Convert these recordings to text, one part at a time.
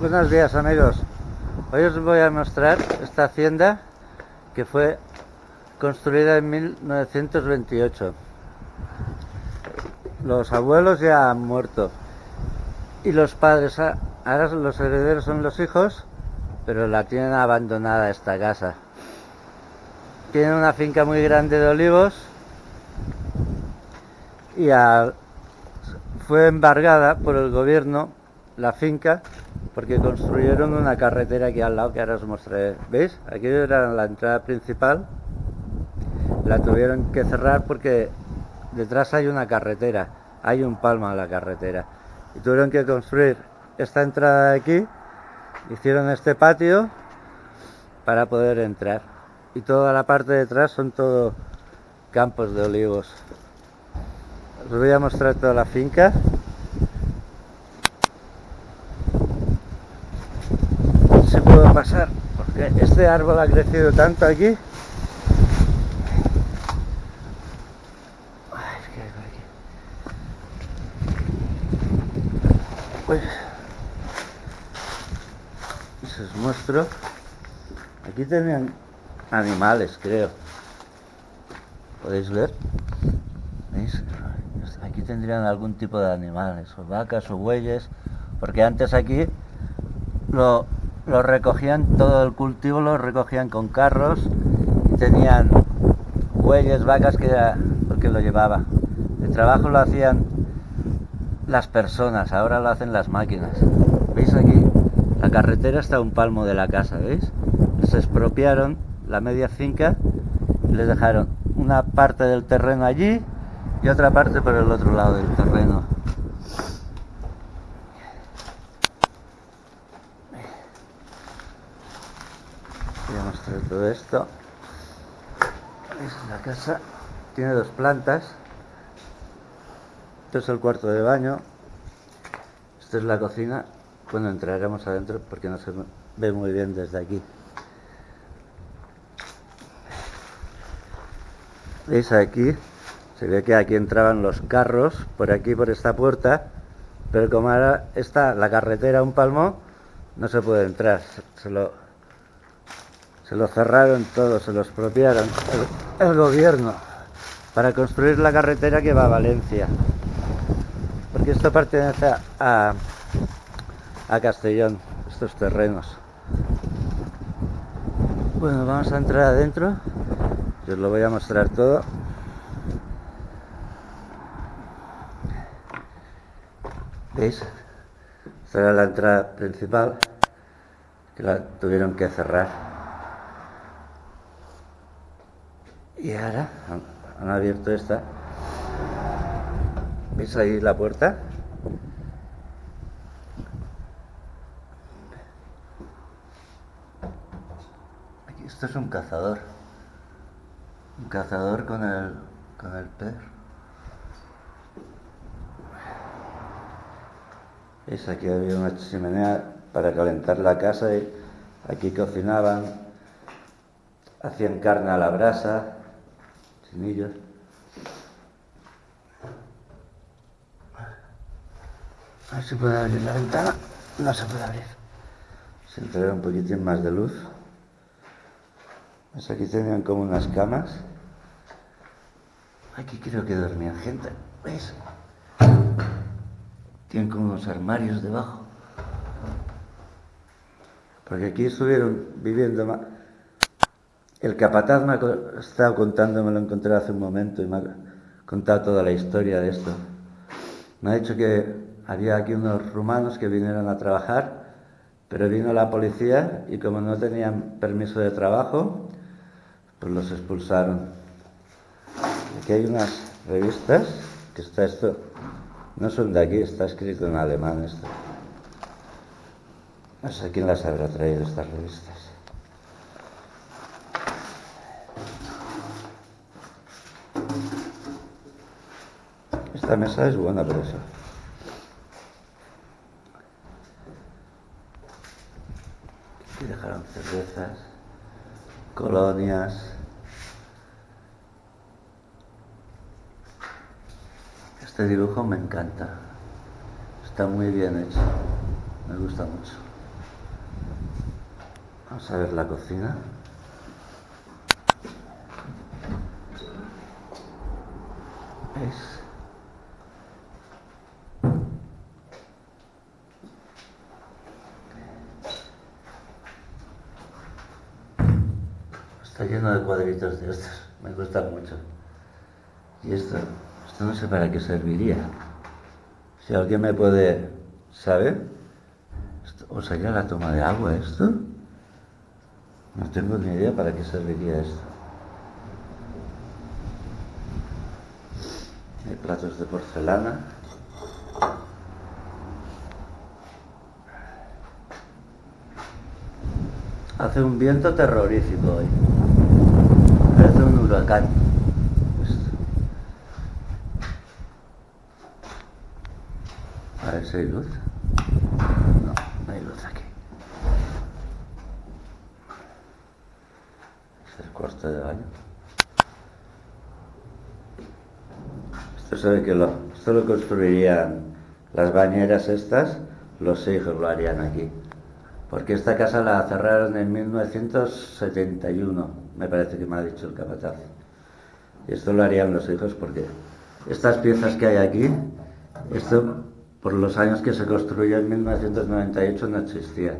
Buenos días amigos. Hoy os voy a mostrar esta hacienda que fue construida en 1928. Los abuelos ya han muerto y los padres, ahora los herederos son los hijos, pero la tienen abandonada esta casa. Tienen una finca muy grande de olivos y fue embargada por el gobierno la finca porque construyeron una carretera aquí al lado que ahora os mostraré. ¿Veis? Aquí era la entrada principal. La tuvieron que cerrar porque detrás hay una carretera, hay un palmo en la carretera. Y tuvieron que construir esta entrada de aquí, hicieron este patio para poder entrar. Y toda la parte de atrás son todo campos de olivos. Os voy a mostrar toda la finca. se puedo pasar porque este árbol ha crecido tanto aquí. Pues os muestro aquí tenían animales creo. Podéis ver ¿Veis? aquí tendrían algún tipo de animales o vacas o bueyes porque antes aquí lo lo recogían, todo el cultivo lo recogían con carros y tenían bueyes, vacas que era porque lo llevaba. El trabajo lo hacían las personas, ahora lo hacen las máquinas. ¿Veis aquí? La carretera está a un palmo de la casa, ¿veis? Se expropiaron la media finca y les dejaron una parte del terreno allí y otra parte por el otro lado del terreno. Todo esto es la casa tiene dos plantas. Esto es el cuarto de baño. Esto es la cocina. Bueno entraremos adentro porque no se ve muy bien desde aquí. Veis aquí se ve que aquí entraban los carros por aquí por esta puerta. Pero como ahora está la carretera un palmo no se puede entrar. Se lo se lo cerraron todo, se lo expropiaron el, gobierno para construir la carretera que va a Valencia. Porque esto pertenece a, a Castellón, estos terrenos. Bueno, vamos a entrar adentro. Yo os lo voy a mostrar todo. ¿Veis? Esta era la entrada principal que la tuvieron que cerrar. Y ahora han, abierto esta. ¿Veis ahí la puerta? Esto es un cazador. Un cazador con el, con el perro. ¿Veis? Aquí había una chimenea para calentar la casa y aquí cocinaban, hacían carne a la brasa, semillas. A ver si puede abrir la ventana. No se puede abrir. Se entrará un poquitín más de luz. Pues aquí tenían como unas camas. Aquí creo que dormían gente. ¿Veis? Tienen como unos armarios debajo. Porque aquí estuvieron viviendo más el capataz me ha estado contando, me lo encontré hace un momento y me ha contado toda la historia de esto. Me ha dicho que había aquí unos rumanos que vinieron a trabajar, pero vino la policía y como no tenían permiso de trabajo, pues los expulsaron. Aquí hay unas revistas, que está esto, no son de aquí, está escrito en alemán esto. No sé quién las habrá traído estas revistas. Esta mesa es buena por eso. Aquí dejaron cervezas, colonias. Este dibujo me encanta. Está muy bien hecho. Me gusta mucho. Vamos a ver la cocina. ¿Veis? Está lleno de cuadritos de estos. Me gusta mucho. Y esto, esto no sé para qué serviría. Si alguien me puede saber, ¿o sería la toma de agua esto? No tengo ni idea para qué serviría esto. Hay platos de porcelana. Hace un viento terrorífico hoy. Huracán. A ver si hay luz. No, no hay luz aquí. Es el cuarto de baño. Esto se ve que lo, esto lo construirían las bañeras estas, los hijos lo harían aquí. Porque esta casa la cerraron en 1971, me parece que me ha dicho el capataz. Esto lo harían los hijos porque estas piezas que hay aquí, esto por los años que se construyó en 1998 no existía.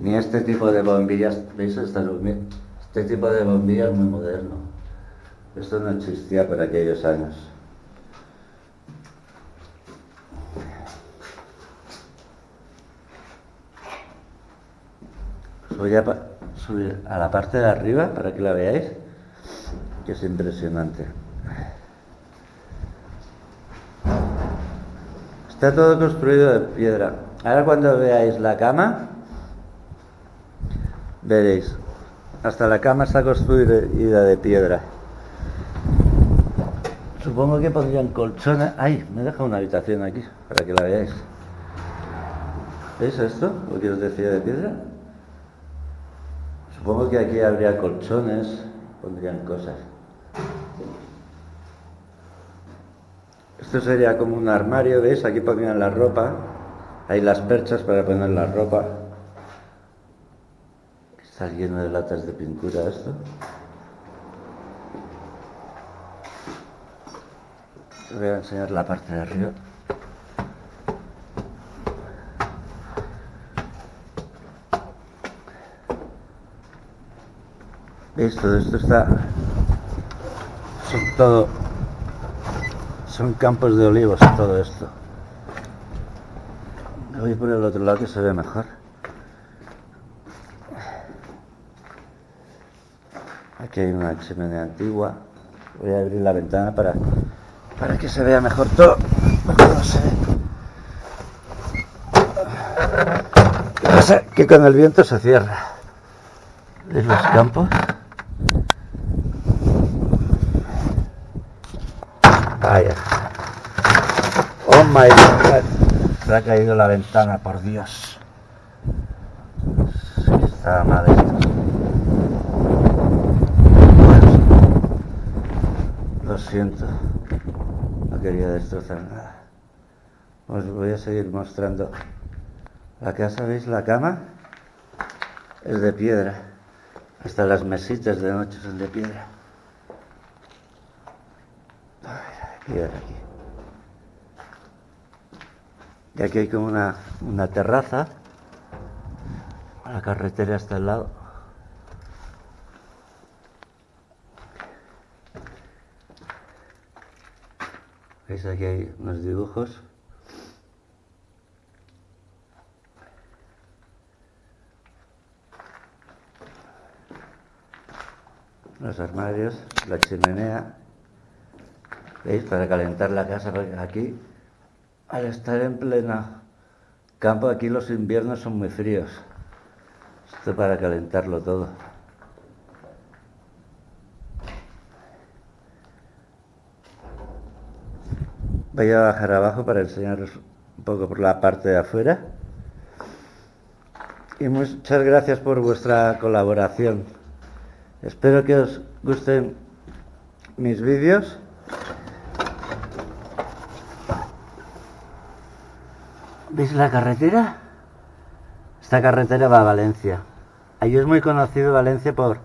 Ni este tipo de bombillas, ¿veis? Este tipo de bombillas muy moderno. Esto no existía por aquellos años. voy a subir a la parte de arriba para que la veáis, que es impresionante. Está todo construido de piedra. Ahora cuando veáis la cama, veréis, hasta la cama está construida de piedra. Supongo que pondrían colchones. ¡Ay! Me deja una habitación aquí para que la veáis. ¿Veis esto? Lo que os decía de piedra. Supongo que aquí habría colchones, pondrían cosas. Esto sería como un armario, ¿veis? Aquí pondrían la ropa. Hay las perchas para poner la ropa. Está lleno de latas de pintura esto. Voy a enseñar la parte de arriba. ¿Veis? Todo esto está... Son todo... Son campos de olivos todo esto. Voy por el otro lado que se ve mejor. Aquí hay una chimenea antigua. Voy a abrir la ventana para, para que se vea mejor todo. No se ve. Que con el viento se cierra. ¿Veis los campos? Vaya. Oh my god. Se ha caído la ventana, por Dios. mal esto. lo siento. No quería destrozar nada. Os voy a seguir mostrando. La casa, ¿veis? La cama es de piedra. Hasta las mesitas de noche son de piedra. Y aquí. Y aquí hay como una, una terraza. La carretera está al lado. ¿Veis? Aquí hay unos dibujos. Los armarios, la chimenea. ¿Veis? Para calentar la casa, aquí, al estar en plena campo, aquí los inviernos son muy fríos. Esto para calentarlo todo. Voy a bajar abajo para enseñaros un poco por la parte de afuera. Y muchas gracias por vuestra colaboración. Espero que os gusten mis vídeos. ¿Veis la carretera? Esta carretera va a Valencia. Allí es muy conocido Valencia por,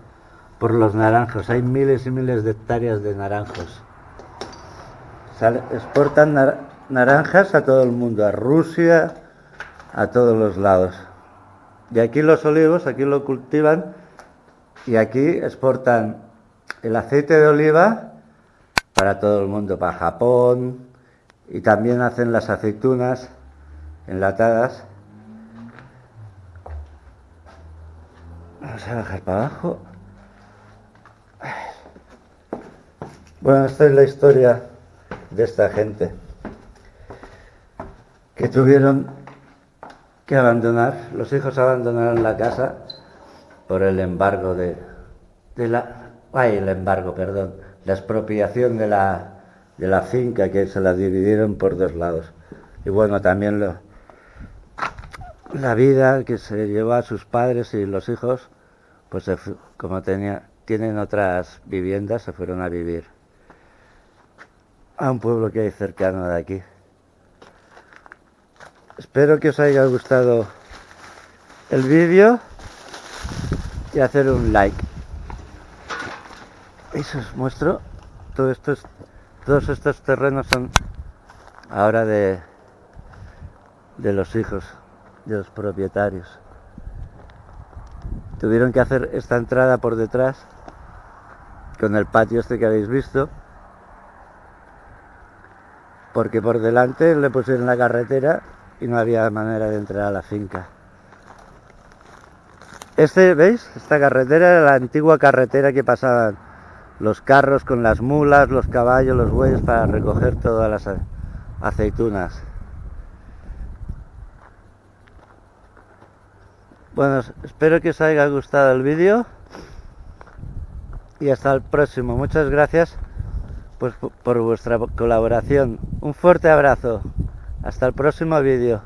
por los naranjos. Hay miles y miles de hectáreas de naranjos. exportan naranjas a todo el mundo, a Rusia, a todos los lados. Y aquí los olivos, aquí lo cultivan y aquí exportan el aceite de oliva para todo el mundo, para Japón y también hacen las aceitunas enlatadas. Vamos a bajar para abajo. Bueno, esta es la historia de esta gente que tuvieron que abandonar, los hijos abandonaron la casa por el embargo de, de la, ay, el embargo, perdón, la expropiación de la, de la finca que se la dividieron por dos lados. Y bueno, también lo, la vida que se llevó a sus padres y los hijos, pues como tenía, tienen otras viviendas, se fueron a vivir a un pueblo que hay cercano de aquí. Espero que os haya gustado el vídeo y hacer un like. Eso os muestro. Todo estos, todos estos terrenos son ahora de, de los hijos, de los propietarios. Tuvieron que hacer esta entrada por detrás con el patio este que habéis visto porque por delante le pusieron la carretera y no había manera de entrar a la finca. Este, ¿veis? Esta carretera era la antigua carretera que pasaban los carros con las mulas, los caballos, los bueyes para recoger todas las aceitunas. Bueno, espero que os haya gustado el vídeo y hasta el próximo. Muchas gracias pues, por vuestra colaboración. Un fuerte abrazo. Hasta el próximo vídeo.